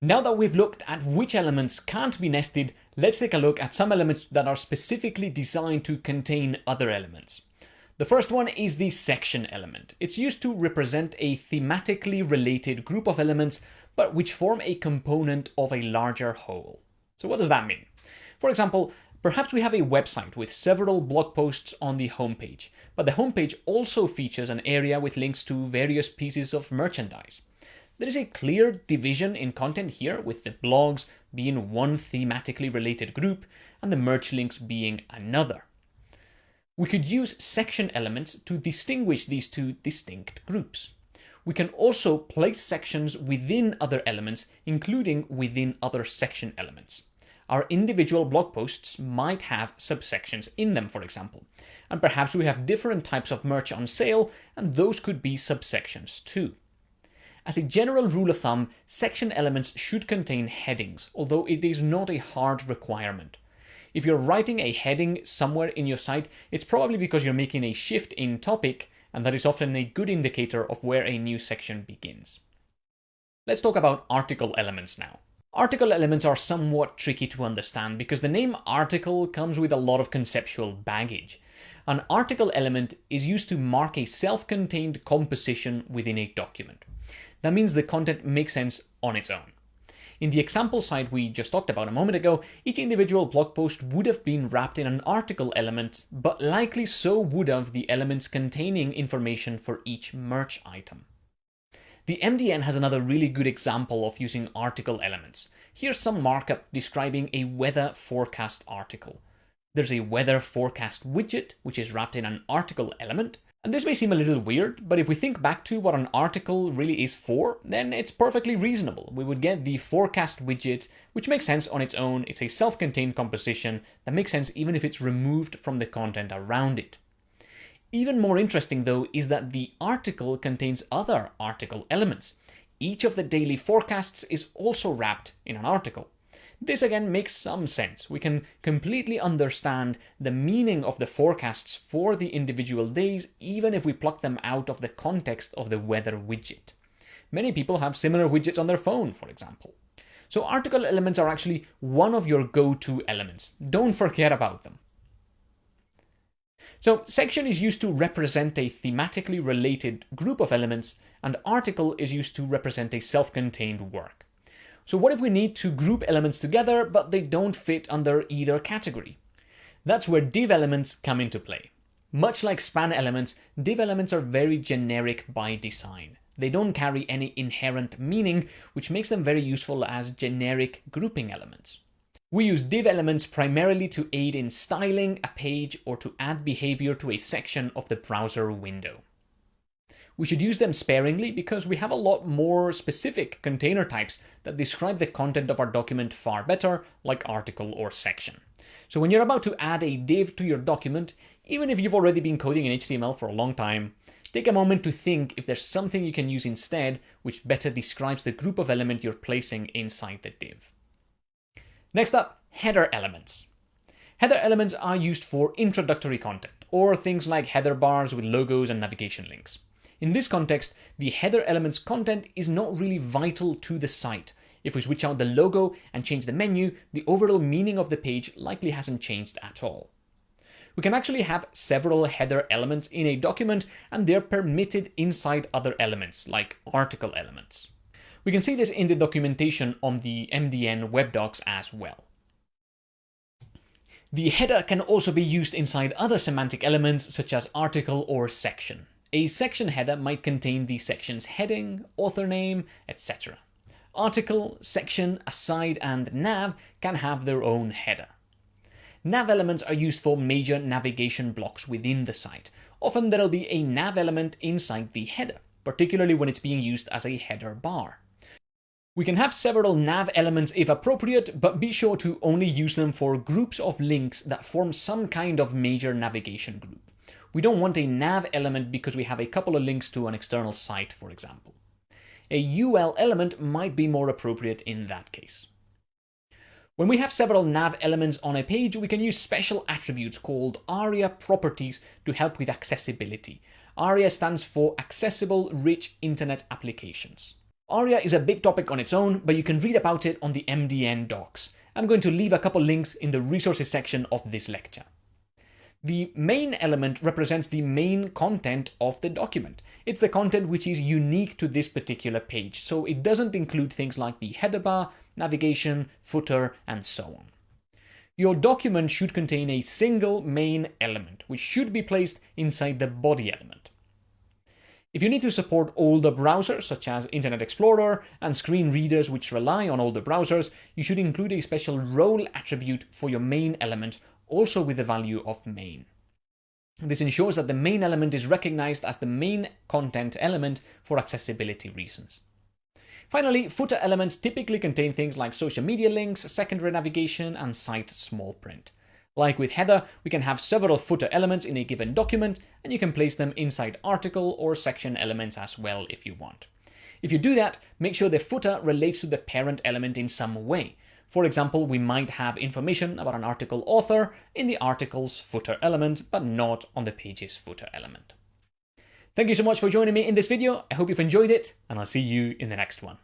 Now that we've looked at which elements can't be nested, let's take a look at some elements that are specifically designed to contain other elements. The first one is the section element. It's used to represent a thematically related group of elements, but which form a component of a larger whole. So what does that mean? For example, perhaps we have a website with several blog posts on the homepage, but the homepage also features an area with links to various pieces of merchandise. There is a clear division in content here, with the blogs being one thematically related group and the merch links being another. We could use section elements to distinguish these two distinct groups. We can also place sections within other elements, including within other section elements. Our individual blog posts might have subsections in them, for example. And perhaps we have different types of merch on sale, and those could be subsections too. As a general rule of thumb, section elements should contain headings, although it is not a hard requirement. If you're writing a heading somewhere in your site, it's probably because you're making a shift in topic, and that is often a good indicator of where a new section begins. Let's talk about article elements now. Article elements are somewhat tricky to understand because the name article comes with a lot of conceptual baggage. An article element is used to mark a self-contained composition within a document. That means the content makes sense on its own. In the example site we just talked about a moment ago, each individual blog post would have been wrapped in an article element, but likely so would have the elements containing information for each merch item. The MDN has another really good example of using article elements. Here's some markup describing a weather forecast article. There's a weather forecast widget, which is wrapped in an article element, and this may seem a little weird, but if we think back to what an article really is for, then it's perfectly reasonable. We would get the forecast widget, which makes sense on its own. It's a self-contained composition that makes sense even if it's removed from the content around it. Even more interesting though is that the article contains other article elements. Each of the daily forecasts is also wrapped in an article. This again makes some sense. We can completely understand the meaning of the forecasts for the individual days even if we pluck them out of the context of the weather widget. Many people have similar widgets on their phone, for example. So article elements are actually one of your go-to elements. Don't forget about them. So section is used to represent a thematically related group of elements and article is used to represent a self-contained work. So what if we need to group elements together, but they don't fit under either category? That's where div elements come into play. Much like span elements, div elements are very generic by design. They don't carry any inherent meaning, which makes them very useful as generic grouping elements. We use div elements primarily to aid in styling a page or to add behavior to a section of the browser window. We should use them sparingly because we have a lot more specific container types that describe the content of our document far better, like article or section. So when you're about to add a div to your document, even if you've already been coding in HTML for a long time, take a moment to think if there's something you can use instead which better describes the group of element you're placing inside the div. Next up, header elements. Header elements are used for introductory content, or things like header bars with logos and navigation links. In this context, the header element's content is not really vital to the site. If we switch out the logo and change the menu, the overall meaning of the page likely hasn't changed at all. We can actually have several header elements in a document and they're permitted inside other elements, like article elements. We can see this in the documentation on the MDN web docs as well. The header can also be used inside other semantic elements such as article or section. A section header might contain the section's heading, author name, etc. Article, section, aside, and nav can have their own header. Nav elements are used for major navigation blocks within the site. Often there'll be a nav element inside the header, particularly when it's being used as a header bar. We can have several nav elements if appropriate, but be sure to only use them for groups of links that form some kind of major navigation group. We don't want a nav element because we have a couple of links to an external site, for example. A UL element might be more appropriate in that case. When we have several nav elements on a page, we can use special attributes called ARIA properties to help with accessibility. ARIA stands for Accessible Rich Internet Applications. ARIA is a big topic on its own, but you can read about it on the MDN docs. I'm going to leave a couple links in the resources section of this lecture. The main element represents the main content of the document. It's the content which is unique to this particular page, so it doesn't include things like the header bar, navigation, footer, and so on. Your document should contain a single main element, which should be placed inside the body element. If you need to support older browsers, such as Internet Explorer and screen readers which rely on older browsers, you should include a special role attribute for your main element, also with the value of main. This ensures that the main element is recognized as the main content element for accessibility reasons. Finally, footer elements typically contain things like social media links, secondary navigation, and site small print. Like with header, we can have several footer elements in a given document, and you can place them inside article or section elements as well if you want. If you do that, make sure the footer relates to the parent element in some way. For example, we might have information about an article author in the article's footer element, but not on the page's footer element. Thank you so much for joining me in this video. I hope you've enjoyed it, and I'll see you in the next one.